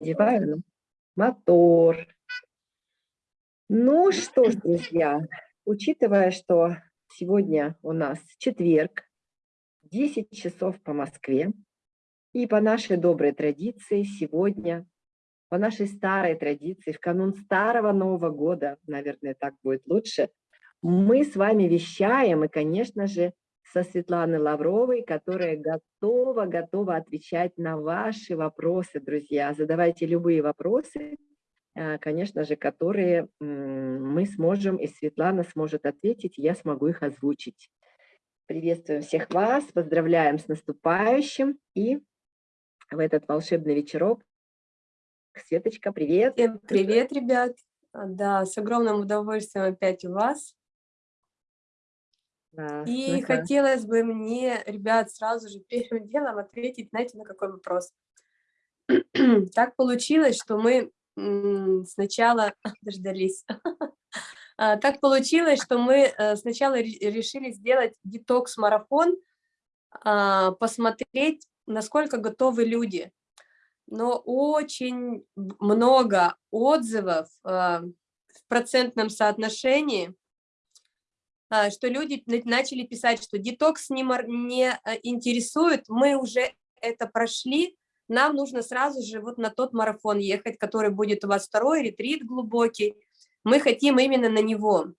одеваю мотор. Ну что ж, друзья, учитывая, что сегодня у нас четверг, 10 часов по Москве, и по нашей доброй традиции сегодня, по нашей старой традиции, в канун Старого Нового года, наверное, так будет лучше, мы с вами вещаем, и, конечно же, со Светланой Лавровой, которая готова, готова отвечать на ваши вопросы, друзья. Задавайте любые вопросы, э, конечно же, которые мы сможем, и Светлана сможет ответить, я смогу их озвучить. Приветствуем всех вас, поздравляем с наступающим и в этот волшебный вечерок. Светочка, привет. Всем привет, ребят. Да, с огромным удовольствием опять у вас. Да, и это... хотелось бы мне, ребят, сразу же первым делом ответить, знаете, на какой вопрос. так получилось, что мы сначала дождались. А, так получилось, что мы э, сначала решили сделать детокс-марафон, а, посмотреть, насколько готовы люди. Но очень много отзывов а, в процентном соотношении что люди начали писать, что детокс не, не а, интересует, мы уже это прошли, нам нужно сразу же вот на тот марафон ехать, который будет у вас второй, ретрит глубокий, мы хотим именно на него.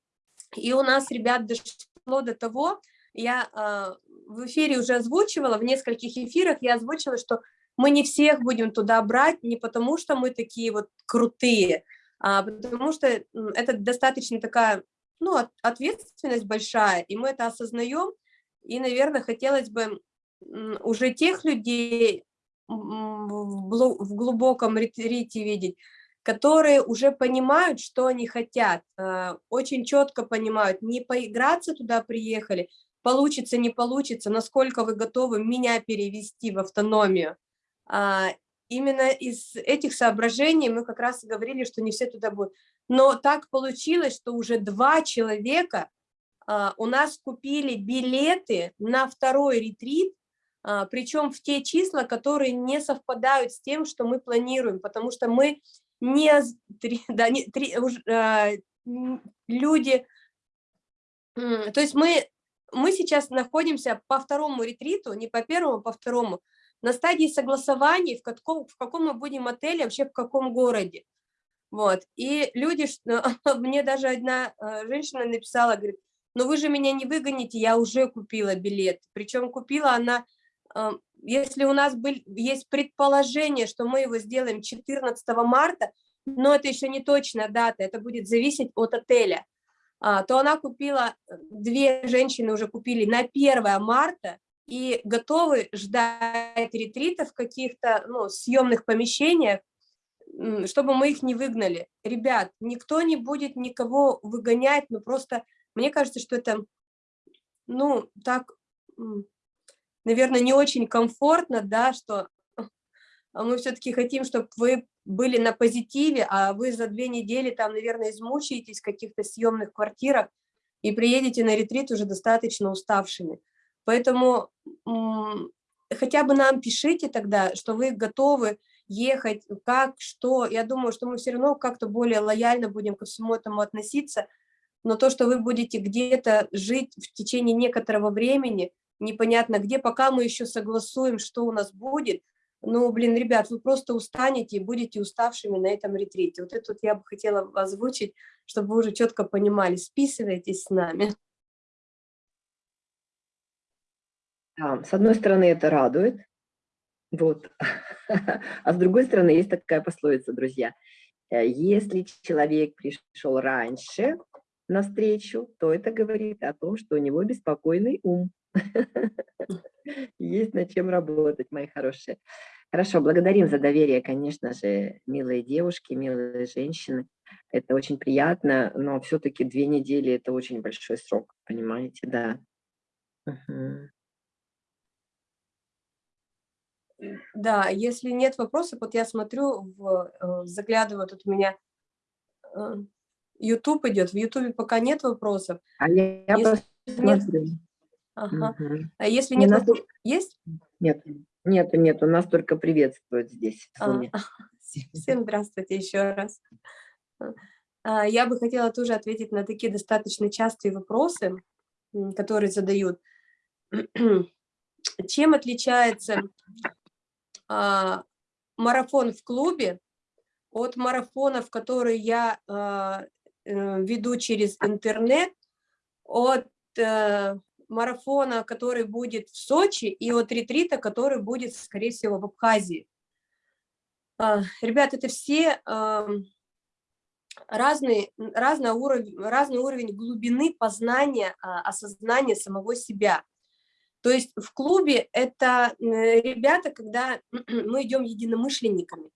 И у нас, ребят, дошло до того, я э, в эфире уже озвучивала, в нескольких эфирах я озвучила, что мы не всех будем туда брать, не потому что мы такие вот крутые, а потому что это достаточно такая ну, ответственность большая, и мы это осознаем, и, наверное, хотелось бы уже тех людей в глубоком ретрите видеть, которые уже понимают, что они хотят, э, очень четко понимают, не поиграться туда приехали, получится, не получится, насколько вы готовы меня перевести в автономию. А, именно из этих соображений мы как раз говорили, что не все туда будут. Но так получилось, что уже два человека а, у нас купили билеты на второй ретрит, а, причем в те числа, которые не совпадают с тем, что мы планируем, потому что мы не, да, не три, а, люди, то есть мы, мы сейчас находимся по второму ретриту, не по первому, а по второму, на стадии согласования, в каком, в каком мы будем отеле, вообще в каком городе. Вот. И люди, мне даже одна э, женщина написала, говорит, ну вы же меня не выгоните, я уже купила билет. Причем купила она, э, если у нас был, есть предположение, что мы его сделаем 14 марта, но это еще не точная дата, это будет зависеть от отеля, а, то она купила, э, две женщины уже купили на 1 марта и готовы ждать ретритов в каких-то ну, съемных помещениях, чтобы мы их не выгнали. Ребят, никто не будет никого выгонять, но просто мне кажется, что это, ну, так, наверное, не очень комфортно, да, что мы все-таки хотим, чтобы вы были на позитиве, а вы за две недели там, наверное, измучаетесь в каких-то съемных квартирах и приедете на ретрит уже достаточно уставшими. Поэтому хотя бы нам пишите тогда, что вы готовы ехать, как, что. Я думаю, что мы все равно как-то более лояльно будем ко всему этому относиться, но то, что вы будете где-то жить в течение некоторого времени, непонятно где, пока мы еще согласуем, что у нас будет, ну, блин, ребят, вы просто устанете и будете уставшими на этом ретрите. Вот это вот я бы хотела озвучить, чтобы вы уже четко понимали, списывайтесь с нами. Да, с одной стороны, это радует, вот. А с другой стороны, есть такая пословица, друзья. Э, если человек пришел раньше на встречу, то это говорит о том, что у него беспокойный ум. Есть над чем работать, мои хорошие. Хорошо, благодарим за доверие, конечно же, милые девушки, милые женщины. Это очень приятно, но все-таки две недели – это очень большой срок, понимаете, да. Угу. Да, если нет вопросов, вот я смотрю, в, э, заглядываю, тут у меня э, YouTube идет, в YouTube пока нет вопросов. А я, если нет, ага. угу. А если нет, нас... вопросов, есть? Нет, нет, нет, у нас только приветствуют здесь. А, Всем здравствуйте еще раз. А, я бы хотела тоже ответить на такие достаточно частые вопросы, которые задают. Чем отличается марафон в клубе от марафонов, которые я а, э, веду через интернет, от э, марафона, который будет в Сочи, и от ретрита, который будет, скорее всего, в Абхазии. Ребят, это все разный, разный, уровень, разный уровень глубины познания, а, осознания самого себя. То есть в клубе это ребята, когда мы идем единомышленниками,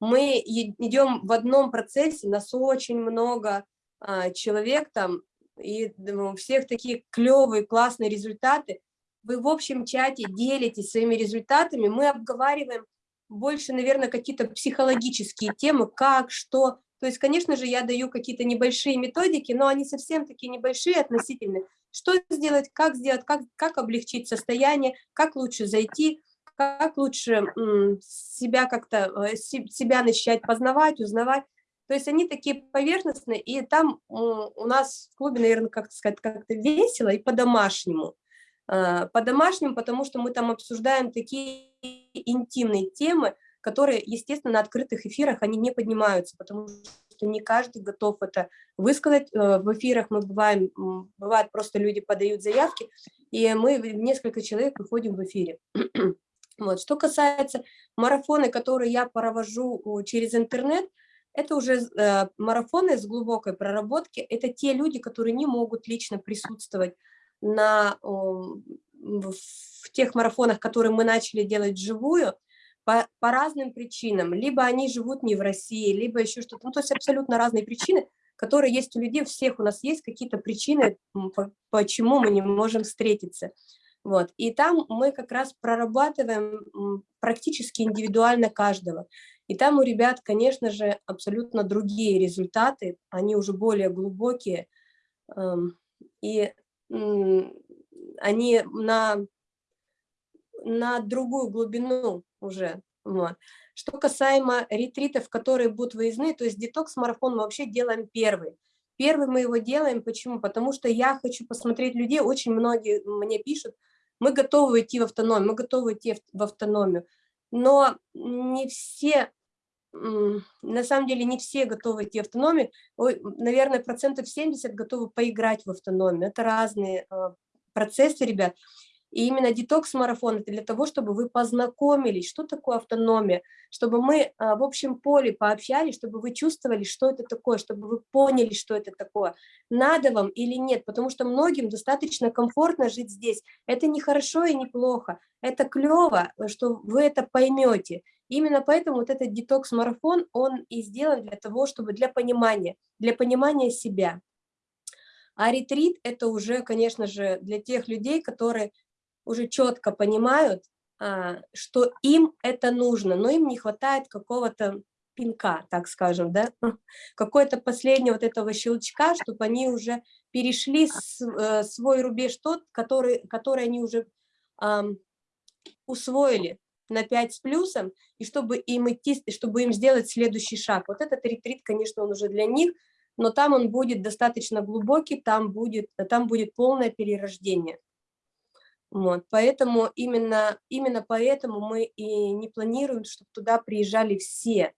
мы идем в одном процессе, нас очень много а, человек там, и у всех такие клевые, классные результаты. Вы в общем чате делитесь своими результатами, мы обговариваем больше, наверное, какие-то психологические темы, как, что, то есть, конечно же, я даю какие-то небольшие методики, но они совсем такие небольшие относительно. Что сделать, как сделать, как, как облегчить состояние, как лучше зайти, как лучше себя как-то, э, себя начать познавать, узнавать. То есть они такие поверхностные, и там у нас в клубе, наверное, как сказать, как-то весело и по-домашнему. А, по-домашнему, потому что мы там обсуждаем такие интимные темы, которые, естественно, на открытых эфирах они не поднимаются, потому что не каждый готов это высказать. Э, в эфирах мы бываем, бывает просто люди подают заявки, и мы несколько человек выходим в эфире. Вот. Что касается марафоны, которые я провожу через интернет, это уже э, марафоны с глубокой проработки, это те люди, которые не могут лично присутствовать на, в тех марафонах, которые мы начали делать вживую, по, по разным причинам. Либо они живут не в России, либо еще что-то. Ну, то есть абсолютно разные причины, которые есть у людей. Всех у нас есть какие-то причины, почему мы не можем встретиться. Вот. И там мы как раз прорабатываем практически индивидуально каждого. И там у ребят, конечно же, абсолютно другие результаты, они уже более глубокие. Эм, и они на, на другую глубину уже. Вот. Что касаемо ретритов, которые будут выездные, то есть детокс-марафон мы вообще делаем первый. Первый мы его делаем, почему? Потому что я хочу посмотреть людей, очень многие мне пишут, мы готовы идти в автономию, мы готовы идти в автономию, но не все, на самом деле не все готовы идти в автономию, наверное, процентов 70 готовы поиграть в автономию, это разные а, процессы, ребят, и именно детокс-марафон – это для того, чтобы вы познакомились, что такое автономия, чтобы мы а, в общем поле пообщались, чтобы вы чувствовали, что это такое, чтобы вы поняли, что это такое, надо вам или нет, потому что многим достаточно комфортно жить здесь. Это не хорошо и не плохо, это клево, что вы это поймете. Именно поэтому вот этот детокс-марафон, он и сделан для того, чтобы для понимания, для понимания себя. А ретрит – это уже, конечно же, для тех людей, которые уже четко понимают, а, что им это нужно, но им не хватает какого-то пинка, так скажем, да, какой-то последнего вот этого щелчка, чтобы они уже перешли с, э, свой рубеж тот, который, который они уже усвоили на 5 с плюсом, и чтобы им идти, чтобы им сделать следующий шаг. Вот этот ретрит, конечно, он уже для них, но там он будет достаточно глубокий, там будет, там будет полное перерождение. Вот, поэтому именно, именно поэтому мы и не планируем, чтобы туда приезжали все.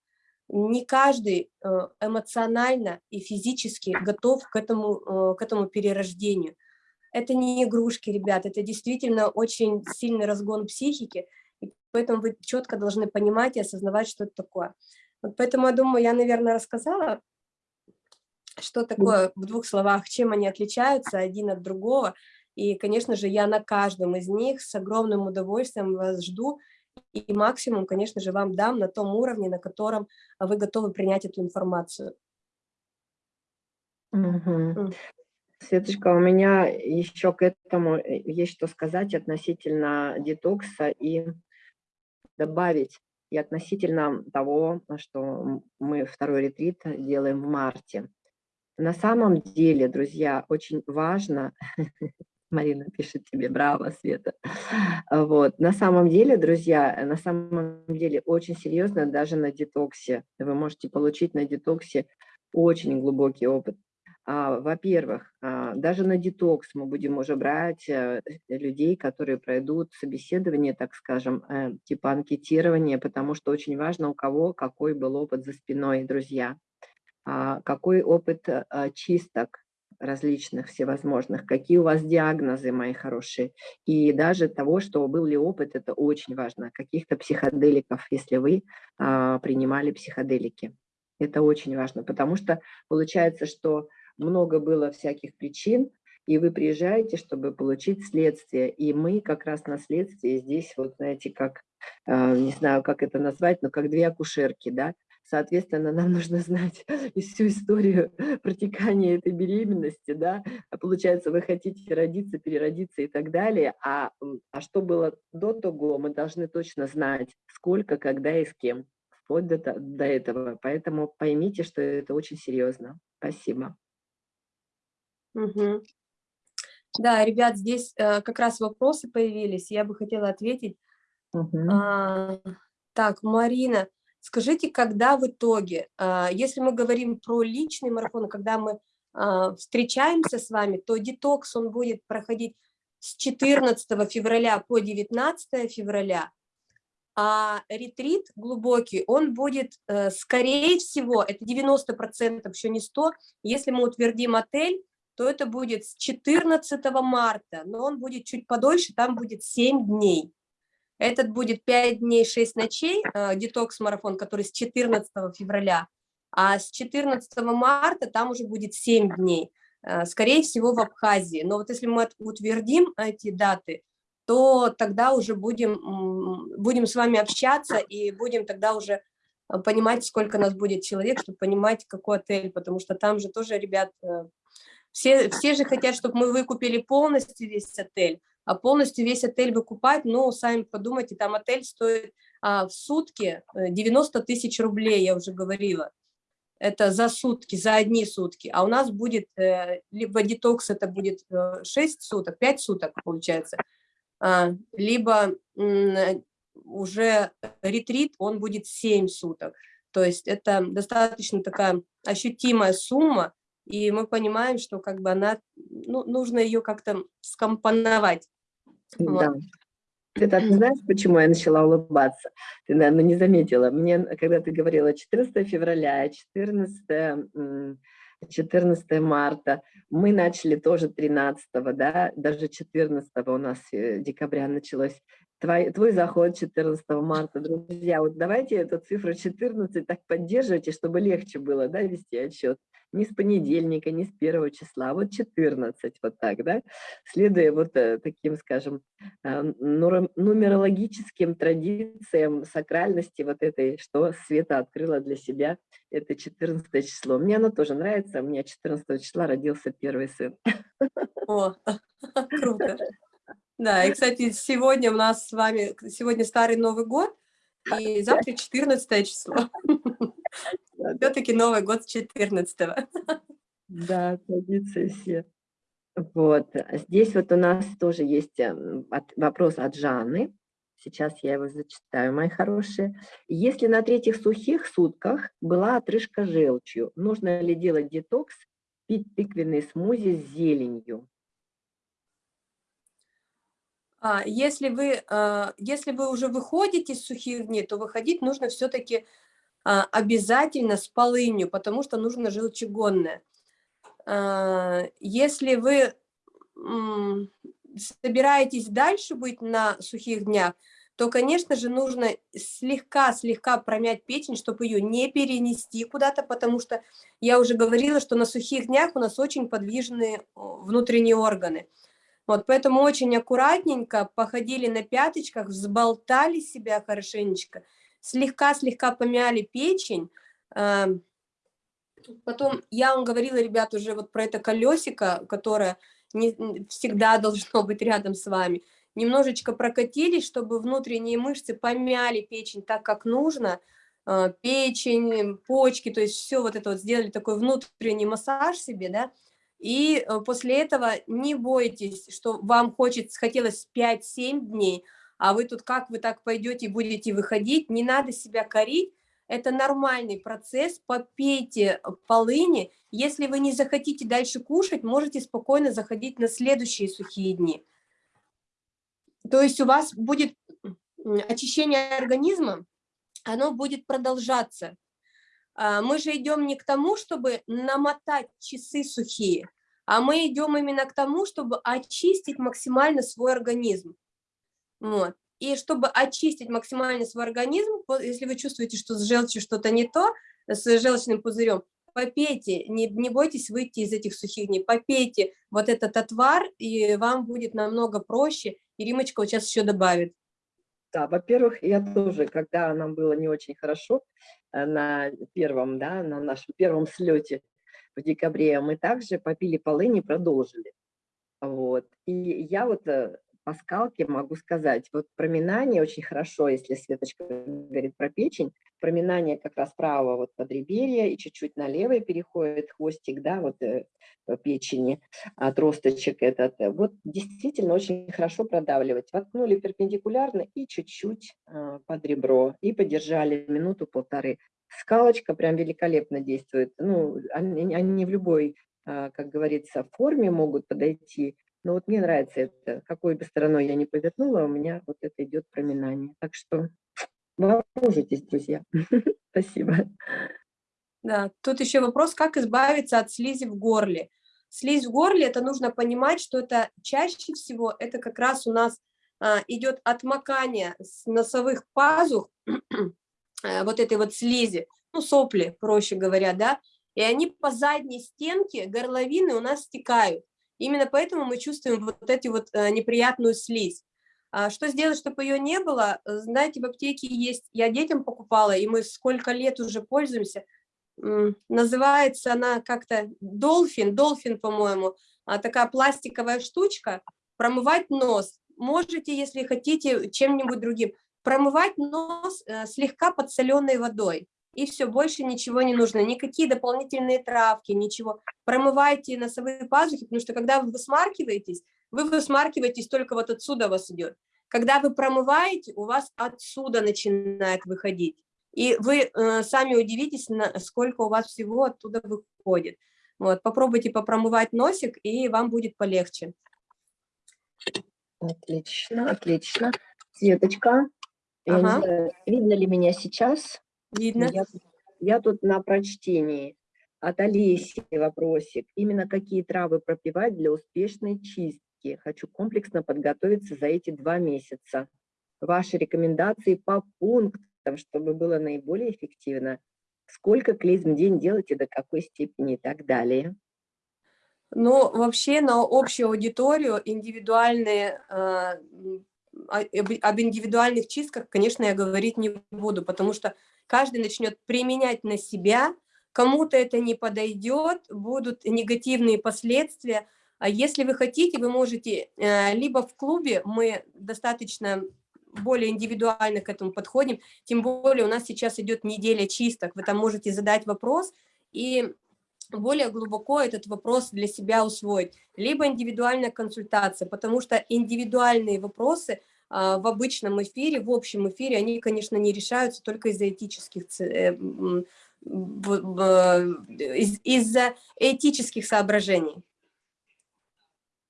Не каждый э, эмоционально и физически готов к этому, э, к этому перерождению. Это не игрушки, ребят, это действительно очень сильный разгон психики, и поэтому вы четко должны понимать и осознавать, что это такое. Вот поэтому, я думаю, я, наверное, рассказала, что такое в двух словах, чем они отличаются один от другого, и, конечно же, я на каждом из них с огромным удовольствием вас жду. И максимум, конечно же, вам дам на том уровне, на котором вы готовы принять эту информацию. Угу. Светочка, у меня еще к этому э, есть что сказать относительно детокса и добавить, и относительно того, что мы второй ретрит делаем в марте. На самом деле, друзья, очень важно Марина пишет тебе, браво, Света. Вот. На самом деле, друзья, на самом деле очень серьезно даже на детоксе. Вы можете получить на детоксе очень глубокий опыт. А, Во-первых, а, даже на детокс мы будем уже брать а, людей, которые пройдут собеседование, так скажем, э, типа анкетирования, потому что очень важно, у кого какой был опыт за спиной, друзья. А, какой опыт а, чисток различных, всевозможных, какие у вас диагнозы, мои хорошие, и даже того, что был ли опыт, это очень важно, каких-то психоделиков, если вы а, принимали психоделики. Это очень важно, потому что получается, что много было всяких причин, и вы приезжаете, чтобы получить следствие, и мы как раз на следствии здесь, вот знаете, как, не знаю, как это назвать, но как две акушерки, да, Соответственно, нам нужно знать всю историю протекания этой беременности, да, а получается, вы хотите родиться, переродиться и так далее, а, а что было до того, мы должны точно знать, сколько, когда и с кем, вплоть до, до этого. Поэтому поймите, что это очень серьезно. Спасибо. Угу. Да, ребят, здесь э, как раз вопросы появились, я бы хотела ответить. Угу. А, так, Марина, Скажите, когда в итоге, а, если мы говорим про личный марафон, когда мы а, встречаемся с вами, то детокс, он будет проходить с 14 февраля по 19 февраля, а ретрит глубокий, он будет, э, скорее всего, это 90%, еще не 100, если мы утвердим отель, то это будет с 14 марта, но он будет чуть подольше, там будет 7 дней. Этот будет 5 дней, 6 ночей, э, детокс-марафон, который с 14 февраля, а с 14 марта там уже будет 7 дней, э, скорее всего, в Абхазии. Но вот если мы утвердим эти даты, то тогда уже будем, будем с вами общаться и будем тогда уже э, понимать, сколько нас будет человек, чтобы понимать, какой отель, потому что там же тоже, ребят, все, все же хотят, чтобы мы выкупили полностью весь отель, а полностью весь отель выкупать, ну, сами подумайте, там отель стоит а, в сутки 90 э, тысяч рублей, я уже говорила. Это за сутки, за одни сутки. А у нас будет, э, либо детокс это будет 6 э, суток, 5 суток получается, а, либо уже ретрит, он будет 7 суток. То есть это достаточно такая ощутимая сумма, и мы понимаем, что как бы она, ну, нужно ее как-то скомпоновать. Да. Ты, ты знаешь, почему я начала улыбаться? Ты, наверное, не заметила. Мне, когда ты говорила 14 февраля, 14, 14 марта, мы начали тоже 13, да, даже 14 у нас э, декабря началось твой, твой заход 14 марта. Друзья, вот давайте эту цифру 14 так поддерживайте, чтобы легче было да, вести отчет. Не с понедельника, не с первого числа, а вот 14, вот так, да, следуя вот э, таким, скажем, э, нумерологическим традициям сакральности вот этой, что Света открыла для себя, это 14 число. Мне оно тоже нравится, у меня 14 числа родился первый сын. О, круто. Да, и, кстати, сегодня у нас с вами, сегодня Старый Новый год, и завтра 14 число. Все-таки Новый год с 14 -го. Да, традиции все. Вот, здесь вот у нас тоже есть эм, вопрос от Жанны. Сейчас я его зачитаю, мои хорошие. Если на третьих сухих сутках была отрыжка желчью, нужно ли делать детокс, пить тыквенный смузи с зеленью? А, если вы, а, если вы уже выходите из сухих дней, то выходить нужно все-таки а, обязательно с полынью, потому что нужно желчегонное. Если вы собираетесь дальше быть на сухих днях, то, конечно же, нужно слегка-слегка промять печень, чтобы ее не перенести куда-то, потому что я уже говорила, что на сухих днях у нас очень подвижные внутренние органы. Вот, поэтому очень аккуратненько походили на пяточках, взболтали себя хорошенечко, слегка-слегка помяли печень. Потом я вам говорила, ребят, уже вот про это колесико, которое не всегда должно быть рядом с вами. Немножечко прокатились, чтобы внутренние мышцы помяли печень так, как нужно. Э, печень, почки, то есть все вот это вот сделали такой внутренний массаж себе, да, И э, после этого не бойтесь, что вам хочется, хотелось 5-7 дней, а вы тут как вы так пойдете и будете выходить, не надо себя корить, это нормальный процесс, попейте полыни, если вы не захотите дальше кушать, можете спокойно заходить на следующие сухие дни. То есть у вас будет очищение организма, оно будет продолжаться. А, мы же идем не к тому, чтобы намотать часы сухие, а мы идем именно к тому, чтобы очистить максимально свой организм. Вот. И чтобы очистить максимально свой организм, если вы чувствуете, что с желчью что-то не то, с желчным пузырем, попейте, не, не бойтесь выйти из этих сухих дней, попейте вот этот отвар, и вам будет намного проще. И Римочка вот сейчас еще добавит. Да, во-первых, я тоже, когда нам было не очень хорошо на первом, да, на нашем первом слете в декабре, мы также попили полыни, продолжили. Вот. И я вот э, по могу сказать, вот проминание очень хорошо, если Светочка говорит про печень, проминание как раз правого вот подреберья и чуть-чуть на левое переходит хвостик, да, вот э, печени, отросточек этот. Вот действительно очень хорошо продавливать. Воткнули перпендикулярно и чуть-чуть э, под ребро, и подержали минуту-полторы. Скалочка прям великолепно действует. Ну, они, они в любой, э, как говорится, форме могут подойти, но вот мне нравится это, какой бы стороной я ни повернула, у меня вот это идет проминание. Так что вооружитесь, друзья. Спасибо. Да, тут еще вопрос, как избавиться от слизи в горле. Слизь в горле, это нужно понимать, что это чаще всего, это как раз у нас а, идет отмокание с носовых пазух, а, вот этой вот слизи, ну, сопли, проще говоря, да, и они по задней стенке горловины у нас стекают. Именно поэтому мы чувствуем вот эту вот э, неприятную слизь. А что сделать, чтобы ее не было? Знаете, в аптеке есть, я детям покупала, и мы сколько лет уже пользуемся. Называется она как-то Долфин, Долфин, по-моему, а такая пластиковая штучка, промывать нос. Можете, если хотите, чем-нибудь другим. Промывать нос э, слегка подсоленной водой и все, больше ничего не нужно, никакие дополнительные травки, ничего. Промывайте носовые пазухи, потому что когда вы высмаркиваетесь, вы высмаркиваетесь только вот отсюда у вас идет. Когда вы промываете, у вас отсюда начинает выходить. И вы э, сами удивитесь, сколько у вас всего оттуда выходит. Вот, попробуйте попромывать носик, и вам будет полегче. Отлично, отлично. Светочка, ага. знаю, видно ли меня сейчас? Видно. Я, я тут на прочтении. От Олеси вопросик. Именно какие травы пропивать для успешной чистки? Хочу комплексно подготовиться за эти два месяца. Ваши рекомендации по пунктам, чтобы было наиболее эффективно. Сколько клизм в день делать и до какой степени и так далее. Ну, вообще на общую аудиторию индивидуальные э, об индивидуальных чистках, конечно, я говорить не буду, потому что каждый начнет применять на себя, кому-то это не подойдет, будут негативные последствия. А если вы хотите, вы можете э, либо в клубе, мы достаточно более индивидуально к этому подходим, тем более у нас сейчас идет неделя чисток, вы там можете задать вопрос и более глубоко этот вопрос для себя усвоить, либо индивидуальная консультация, потому что индивидуальные вопросы а, в обычном эфире, в общем эфире, они, конечно, не решаются только из-за этических, э, из-за этических соображений.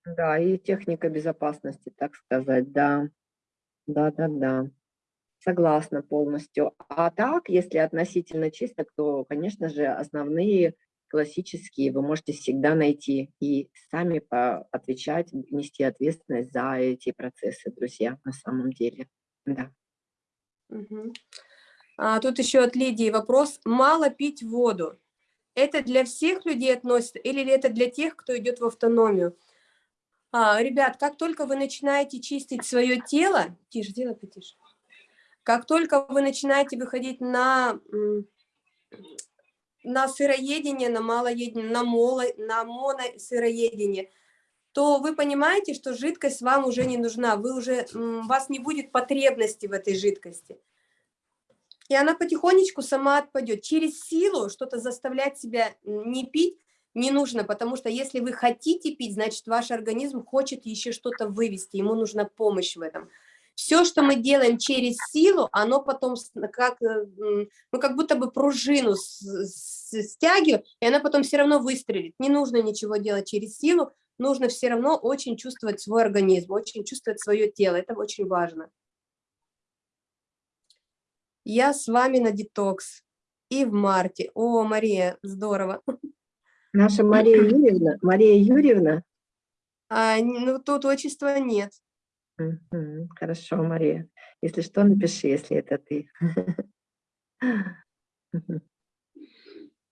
Да, и техника безопасности, так сказать, да. Да, да, да. Согласна полностью. А так, если относительно чисток, то, конечно же, основные классические вы можете всегда найти и сами отвечать, нести ответственность за эти процессы, друзья, на самом деле. Да. Угу. А, тут еще от Лидии вопрос. Мало пить воду. Это для всех людей относится или это для тех, кто идет в автономию? А, ребят, как только вы начинаете чистить свое тело, тише, делай потише, как только вы начинаете выходить на на сыроедение, на малоедение, на, моло, на моносыроедение, то вы понимаете, что жидкость вам уже не нужна, вы уже, у вас не будет потребности в этой жидкости. И она потихонечку сама отпадет. Через силу что-то заставлять себя не пить, не нужно, потому что если вы хотите пить, значит, ваш организм хочет еще что-то вывести, ему нужна помощь в этом. Все, что мы делаем через силу, оно потом как, э, ну, как будто бы пружину стягивает, и она потом все равно выстрелит. Не нужно ничего делать через силу, нужно все равно очень чувствовать свой организм, очень чувствовать свое тело, это очень важно. Я с вами на детокс и в марте. О, Мария, здорово. Наша Мария Юрьевна, Мария Юрьевна? А, ну, тут отчества нет. Хорошо, Мария. Если что, напиши, если это ты.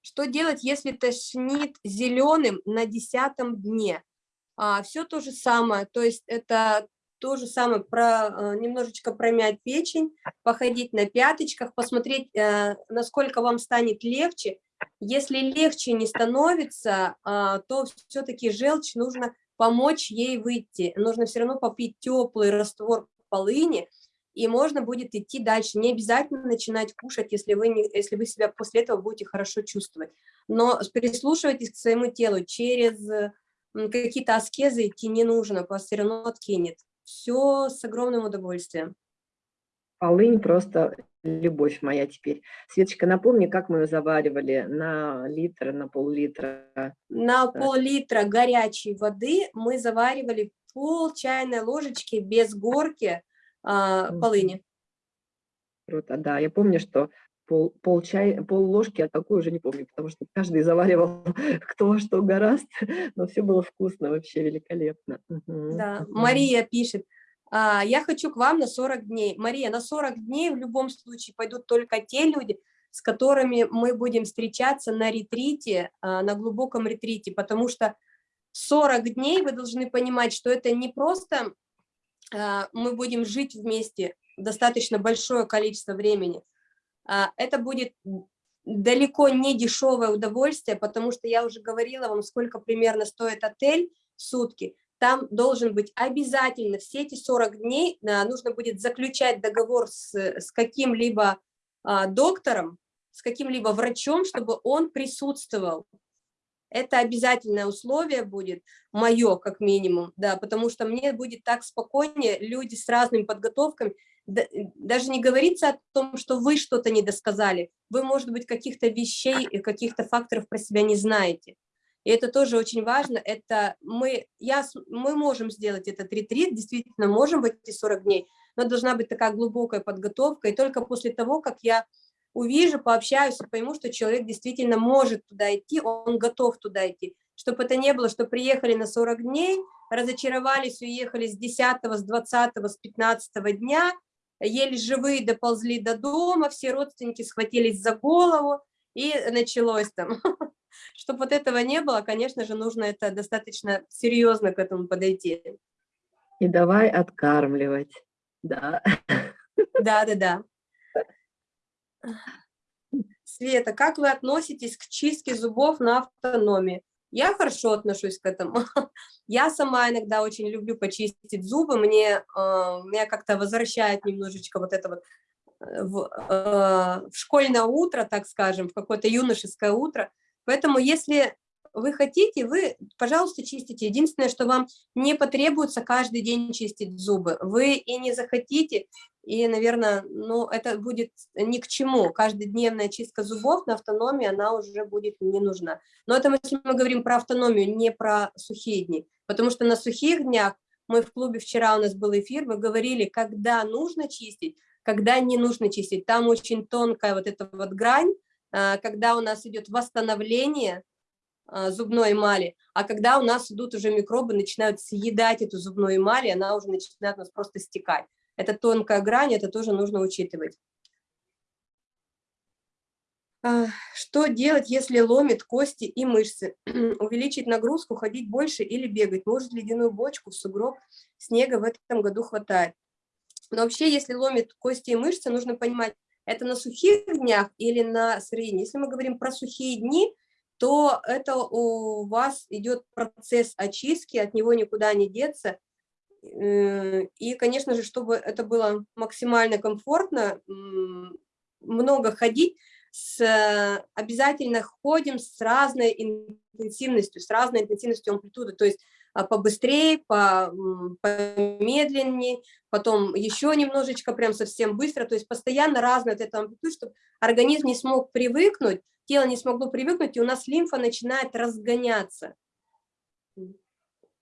Что делать, если тошнит зеленым на десятом дне? А, все то же самое, то есть это то же самое, про, э, немножечко промять печень, походить на пяточках, посмотреть, э, насколько вам станет легче. Если легче не становится, а, то все-таки желчь нужно помочь ей выйти. Нужно все равно попить теплый раствор полыни, и можно будет идти дальше. Не обязательно начинать кушать, если вы, не, если вы себя после этого будете хорошо чувствовать. Но прислушивайтесь к своему телу. Через какие-то аскезы идти не нужно, вас все равно откинет. Все с огромным удовольствием. Полынь просто любовь моя теперь. Светочка, напомни, как мы ее заваривали на литр, на пол-литра. На пол-литра горячей воды мы заваривали пол чайной ложечки без горки а, полыни. Круто, да. Я помню, что пол, пол, чай, пол ложки, а такую уже не помню, потому что каждый заваривал кто что гораст, но все было вкусно, вообще великолепно. Угу. Да, Мария пишет, а, я хочу к вам на 40 дней. Мария, на 40 дней в любом случае пойдут только те люди, с которыми мы будем встречаться на ретрите, а, на глубоком ретрите, потому что 40 дней вы должны понимать, что это не просто а, мы будем жить вместе достаточно большое количество времени, это будет далеко не дешевое удовольствие, потому что я уже говорила вам, сколько примерно стоит отель в сутки там должен быть обязательно все эти 40 дней, а, нужно будет заключать договор с, с каким-либо а, доктором, с каким-либо врачом, чтобы он присутствовал. Это обязательное условие будет, мое как минимум, да, потому что мне будет так спокойнее, люди с разными подготовками, даже не говорится о том, что вы что-то не досказали, вы, может быть, каких-то вещей, каких-то факторов про себя не знаете. И это тоже очень важно. Это мы, я, мы можем сделать этот ретрит, действительно можем в эти 40 дней, но должна быть такая глубокая подготовка. И только после того, как я увижу, пообщаюсь и пойму, что человек действительно может туда идти, он готов туда идти. Чтобы это не было, что приехали на 40 дней, разочаровались, уехали с 10, с 20, с 15 дня, еле живые доползли до дома, все родственники схватились за голову, и началось там Чтобы вот этого не было, конечно же, нужно это достаточно серьезно к этому подойти. И давай откармливать, да. Да, да, да. Света, как вы относитесь к чистке зубов на автономии? Я хорошо отношусь к этому. Я сама иногда очень люблю почистить зубы. Мне, э, меня как-то возвращает немножечко вот это вот э, в, э, в школьное утро, так скажем, в какое-то юношеское утро. Поэтому если вы хотите, вы, пожалуйста, чистите. Единственное, что вам не потребуется каждый день чистить зубы. Вы и не захотите, и, наверное, ну, это будет ни к чему. Каждодневная чистка зубов на автономии, она уже будет не нужна. Но это если мы говорим про автономию, не про сухие дни. Потому что на сухих днях, мы в клубе вчера у нас был эфир, мы говорили, когда нужно чистить, когда не нужно чистить. Там очень тонкая вот эта вот грань, когда у нас идет восстановление а, зубной эмали, а когда у нас идут уже микробы, начинают съедать эту зубную эмаль, и она уже начинает у нас просто стекать. Это тонкая грань, это тоже нужно учитывать. А, что делать, если ломит кости и мышцы? Увеличить нагрузку, ходить больше или бегать? Может, ледяную бочку в сугроб снега в этом году хватает? Но вообще, если ломит кости и мышцы, нужно понимать, это на сухих днях или на средних? Если мы говорим про сухие дни, то это у вас идет процесс очистки, от него никуда не деться. Э, и, конечно же, чтобы это было максимально комфортно, много ходить, с, обязательно ходим с разной интенсивностью, с разной интенсивностью амплитуды, то есть побыстрее, по, помедленнее, потом еще немножечко, прям совсем быстро, то есть постоянно разная вот эта амплитуда, чтобы организм не смог привыкнуть, тело не смогло привыкнуть, и у нас лимфа начинает разгоняться.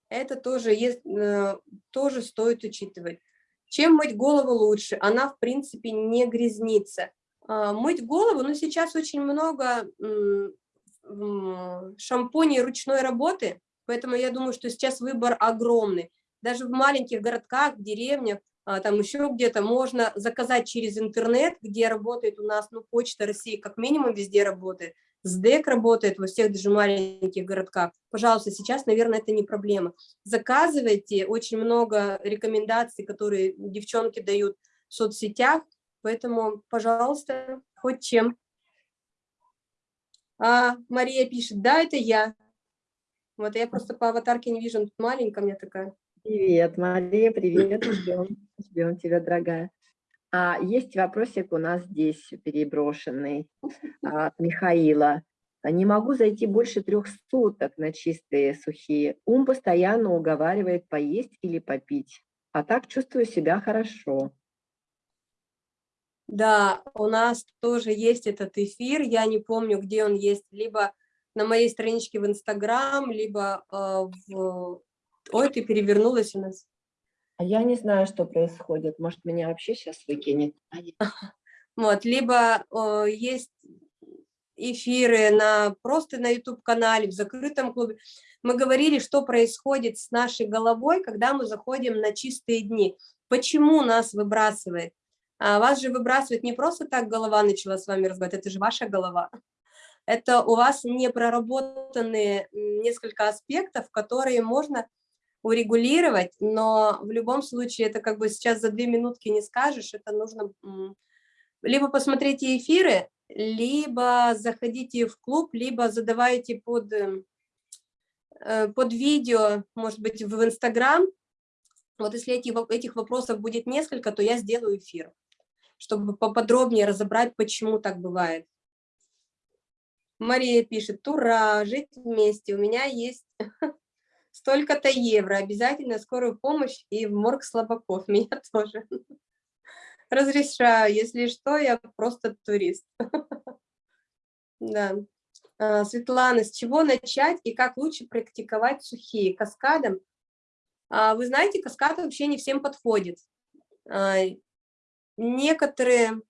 Это тоже, есть, э, тоже стоит учитывать. Чем мыть голову лучше? Она, в принципе, не грязнится. А, мыть голову, ну, сейчас очень много шампуней ручной работы, Поэтому я думаю, что сейчас выбор огромный. Даже в маленьких городках, деревнях, а, там еще где-то можно заказать через интернет, где работает у нас, ну, Почта России как минимум везде работает, СДЭК работает во всех даже маленьких городках. Пожалуйста, сейчас, наверное, это не проблема. Заказывайте, очень много рекомендаций, которые девчонки дают в соцсетях, поэтому, пожалуйста, хоть чем. А, Мария пишет, да, это я. Вот я просто по аватарке не вижу, маленькая мне такая. Привет, Мария, привет, ждем, ждем тебя, дорогая. А, есть вопросик у нас здесь переброшенный от Михаила. Не могу зайти больше трех суток на чистые сухие. Ум постоянно уговаривает поесть или попить, а так чувствую себя хорошо. Да, у нас тоже есть этот эфир, я не помню, где он есть, либо на моей страничке в Инстаграм, либо э, в... Ой, ты перевернулась у нас. А я не знаю, что происходит. Может, меня вообще сейчас выкинет. Вот, либо э, есть эфиры на, просто на YouTube-канале, в закрытом клубе. Мы говорили, что происходит с нашей головой, когда мы заходим на чистые дни. Почему нас выбрасывает? А вас же выбрасывает не просто так голова начала с вами разговаривать, это же ваша голова это у вас не проработанные несколько аспектов, которые можно урегулировать, но в любом случае это как бы сейчас за две минутки не скажешь, это нужно либо посмотрите эфиры, либо заходите в клуб, либо задавайте под, э, под видео, может быть, в Инстаграм. Вот если эти, этих вопросов будет несколько, то я сделаю эфир, чтобы поподробнее разобрать, почему так бывает. Мария пишет, ура, жить вместе, у меня есть столько-то евро, обязательно скорую помощь и в морг слабаков, меня тоже. Разрешаю, если что, я просто турист. Да. А, Светлана, с чего начать и как лучше практиковать сухие? Каскадом? А, вы знаете, каскад вообще не всем подходит. А, некоторые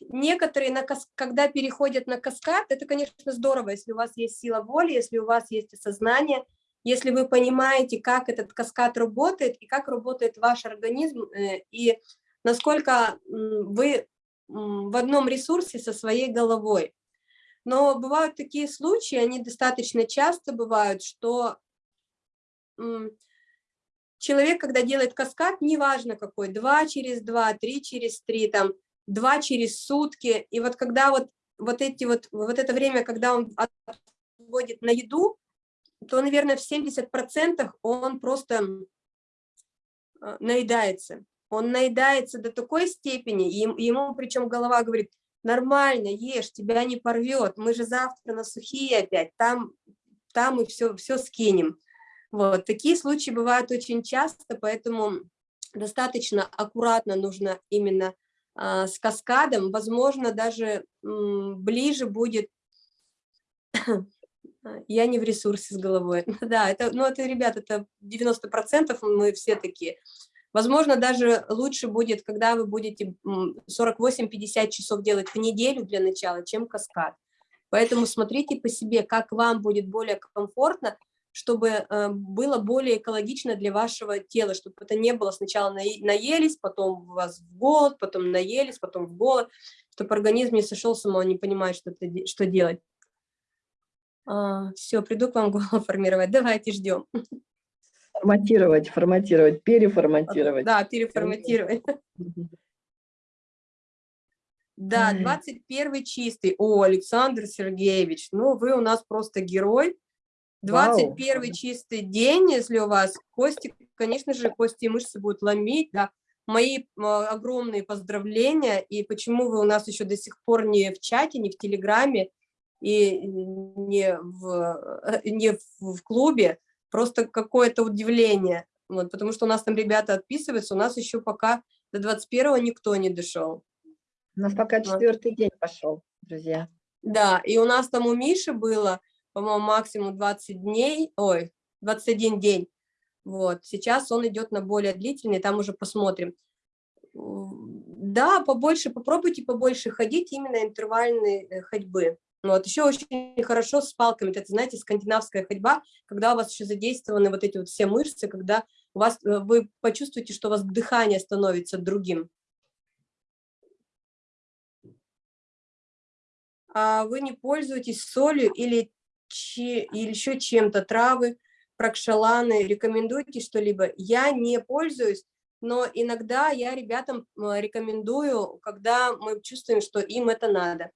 некоторые, на кас... когда переходят на каскад, это, конечно, здорово, если у вас есть сила воли, если у вас есть осознание, если вы понимаете, как этот каскад работает и как работает ваш организм, э, и насколько вы в одном ресурсе со своей головой. Но бывают такие случаи, они достаточно часто бывают, что человек, когда делает каскад, неважно какой, два через два, три через три, там, два через сутки. И вот когда вот, вот, эти вот, вот это время, когда он отводит на еду, то, наверное, в 70% он просто а, наедается. Он наедается до такой степени, и ему причем голова говорит, нормально, ешь, тебя не порвет, мы же завтра на сухие опять, там, там мы все, все скинем. Вот, такие случаи бывают очень часто, поэтому достаточно аккуратно нужно именно с каскадом, возможно, даже ближе будет, я не в ресурсе с головой, да, это, ну, это, ребят, это 90% мы все такие. Возможно, даже лучше будет, когда вы будете 48-50 часов делать в неделю для начала, чем каскад. Поэтому смотрите по себе, как вам будет более комфортно, чтобы э, было более экологично для вашего тела, чтобы это не было сначала наелись, потом у вас в голод, потом наелись, потом в голод, чтобы организм не сошел с ума, не понимает, что, это, что делать. А, все, приду к вам голову формировать, давайте ждем. Форматировать, форматировать, переформатировать. Да, переформатировать. Да, 21 чистый. О, Александр Сергеевич, ну вы у нас просто герой. 21 чистый день, если у вас кости, конечно же, кости и мышцы будут ломить, да, мои огромные поздравления, и почему вы у нас еще до сих пор не в чате, не в Телеграме, и не в, э, не в клубе, просто какое-то удивление, вот, потому что у нас там ребята отписываются, у нас еще пока до 21-го никто не дошел. У нас пока четвертый вот. день пошел, друзья. Да, и у нас там у Миши было, по-моему, максимум 20 дней, ой, 21 день, вот, сейчас он идет на более длительный, там уже посмотрим. Да, побольше, попробуйте побольше ходить именно интервальной э, ходьбы. Вот, еще очень хорошо с палками, это, знаете, скандинавская ходьба, когда у вас еще задействованы вот эти вот все мышцы, когда у вас, э, вы почувствуете, что у вас дыхание становится другим. А вы не пользуетесь солью или, чи, или еще чем-то, травы, прокшаланы, рекомендуете что-либо? Я не пользуюсь, но иногда я ребятам рекомендую, когда мы чувствуем, что им это надо.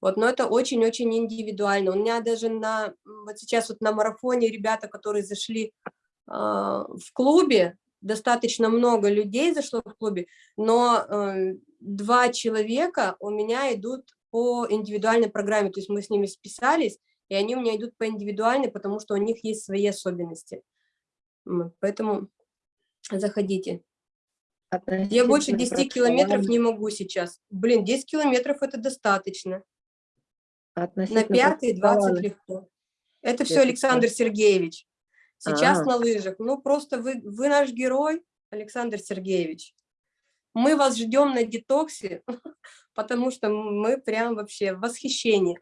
Вот, но это очень-очень индивидуально. У меня даже на, вот сейчас вот на марафоне ребята, которые зашли э, в клубе, достаточно много людей зашло в клубе, но э, два человека у меня идут по индивидуальной программе, то есть мы с ними списались, и они у меня идут по индивидуальной, потому что у них есть свои особенности. Поэтому заходите. Я больше 10 километров не могу сейчас. Блин, 10 километров это достаточно. На пятый 20 легко. Это все Александр Сергеевич. Сейчас а -а -а. на лыжах. Ну, просто вы, вы наш герой, Александр Сергеевич. Мы вас ждем на детоксе, потому что мы прям вообще в восхищении.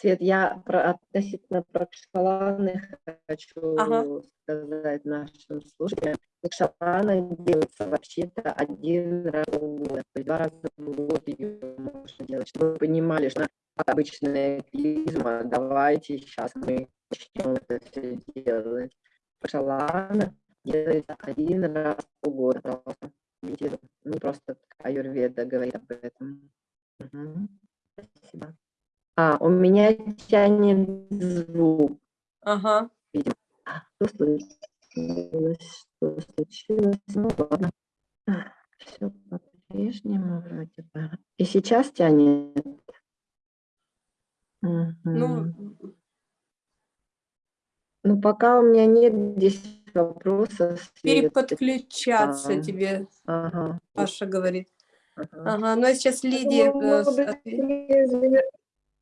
Свет, я про, относительно прокшаланы хочу ага. сказать нашим слушателям. Прокшалана делается вообще-то один раз в год, два раза в год ее можно делать, чтобы вы понимали, что обычная клизма, давайте сейчас мы начнем это все делать. Прокшалана делается один раз в год. Не просто аюрведа говорит об этом. Угу. Спасибо. А, у меня тянет звук. Ага. Видимо. Что случилось? Что случилось? Ну ладно. Все по-прежнему вроде бы. И сейчас тянет. Угу. Ну, ну, пока у меня нет здесь вопросов. Переподключаться а, тебе, ага. Паша говорит. Ага. ага, ну а сейчас Лидия... Ну,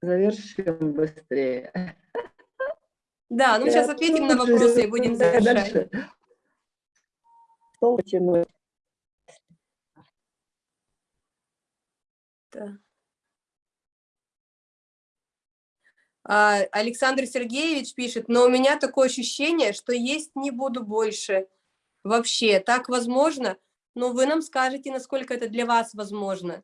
завершим быстрее. Да, ну сейчас ответим на вопросы и будем завершать. Стол потянуть. Да. А, Александр Сергеевич пишет, но у меня такое ощущение, что есть не буду больше. Вообще, так возможно? Но вы нам скажете, насколько это для вас возможно.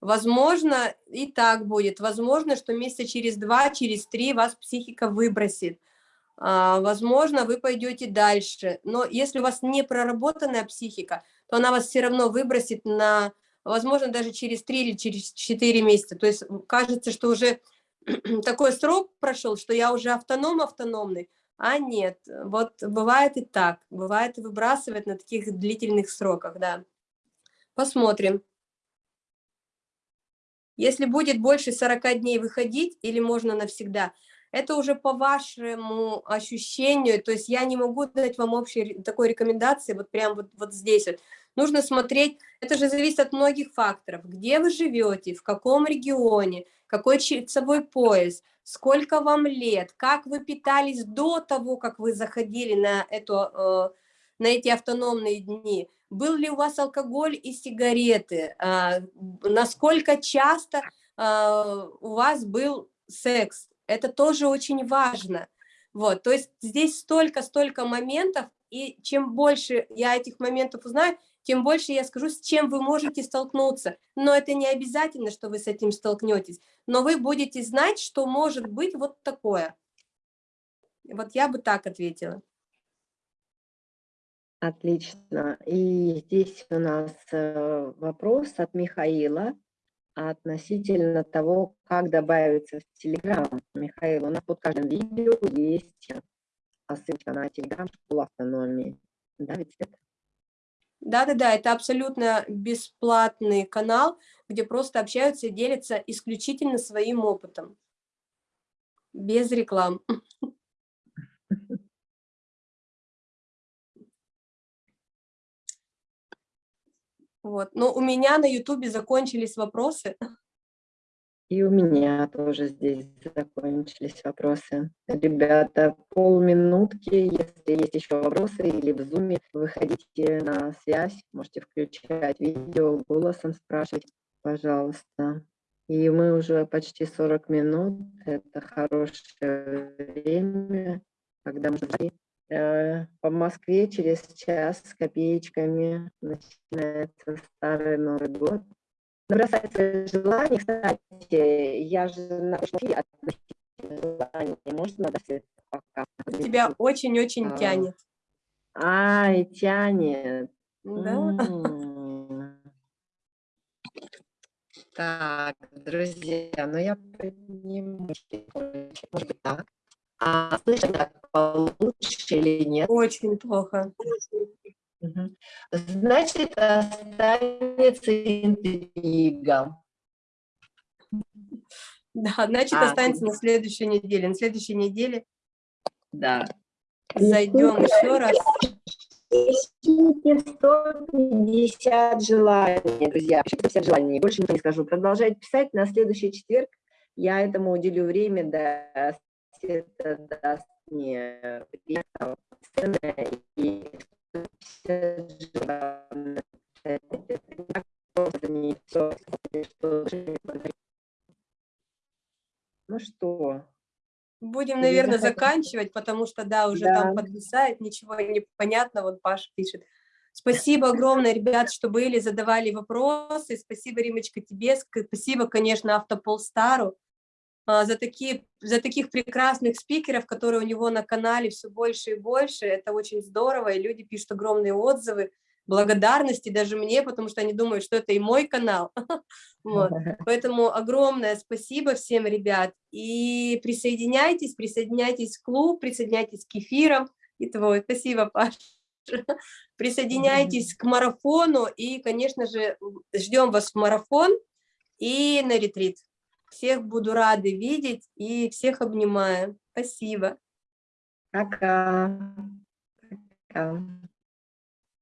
Возможно, и так будет. Возможно, что месяца через два, через три вас психика выбросит. А, возможно, вы пойдете дальше. Но если у вас не проработанная психика, то она вас все равно выбросит на, возможно, даже через три или через четыре месяца. То есть кажется, что уже такой срок прошел, что я уже автоном автономный, а нет, вот бывает и так, бывает и выбрасывает на таких длительных сроках, да. Посмотрим. Если будет больше 40 дней выходить или можно навсегда, это уже по вашему ощущению, то есть я не могу дать вам общей такой рекомендации, вот прям вот, вот здесь вот. Нужно смотреть, это же зависит от многих факторов, где вы живете, в каком регионе, какой часовой пояс, сколько вам лет, как вы питались до того, как вы заходили на, эту, э, на эти автономные дни, был ли у вас алкоголь и сигареты, а, насколько часто а, у вас был секс. Это тоже очень важно. Вот, то есть здесь столько-столько моментов, и чем больше я этих моментов узнаю, тем больше я скажу, с чем вы можете столкнуться. Но это не обязательно, что вы с этим столкнетесь, но вы будете знать, что может быть вот такое. Вот я бы так ответила. Отлично. И здесь у нас э, вопрос от Михаила относительно того, как добавиться в Телеграм. Михаил, у нас под каждым видео есть ссылка на Телеграм школу автономии. Да? Да-да-да, это абсолютно бесплатный канал, где просто общаются и делятся исключительно своим опытом. Без реклам. Вот. Но у меня на Ютубе закончились вопросы. И у меня тоже здесь закончились вопросы. Ребята, полминутки, если есть еще вопросы или в зуме, выходите на связь, можете включать видео, голосом спрашивать, пожалуйста. И мы уже почти 40 минут, это хорошее время, когда мы по Москве через час с копеечками начинается Старый Новый год бросается желание, кстати, я же на эфире желание, можно надо все пока. Тебя очень-очень а, тянет. Ай, тянет. Да. Так, друзья, ну я подниму, может быть так. А слышно так получше или нет? Очень плохо. Значит, останется интрига. Да, значит, а, останется на следующей неделе. На следующей неделе да. зайдем еще раз. 150 желаний, друзья. Пишите 150 желаний, больше ничего не скажу. Продолжайте писать. На следующий четверг я этому уделю время, да, это даст мне и ну что? Будем, наверное, заканчивать, потому что, да, уже да. там подвисает, ничего не понятно, вот Паша пишет. Спасибо огромное, ребят, что были, задавали вопросы. Спасибо, Римочка, тебе. Спасибо, конечно, Автополстару. А, за, такие, за таких прекрасных спикеров, которые у него на канале все больше и больше. Это очень здорово, и люди пишут огромные отзывы, благодарности даже мне, потому что они думают, что это и мой канал. Вот. Поэтому огромное спасибо всем, ребят. И присоединяйтесь, присоединяйтесь в клуб, присоединяйтесь к эфирам. И твой. Спасибо, Паша. Присоединяйтесь к марафону и, конечно же, ждем вас в марафон и на ретрит. Всех буду рады видеть и всех обнимаю. Спасибо. Пока. Пока.